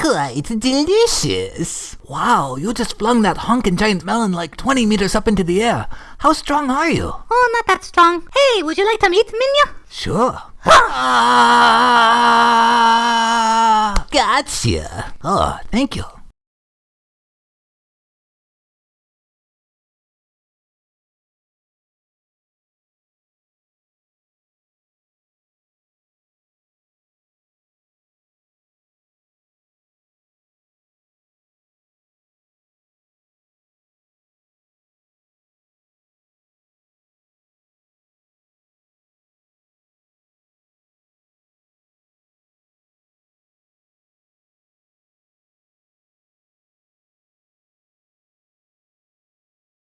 Quite delicious. Wow, you just flung that honkin' giant melon like 20 meters up into the air. How strong are you? Oh, not that strong. Hey, would you like some meet Minya? Sure. Ah, gotcha. Oh, thank you.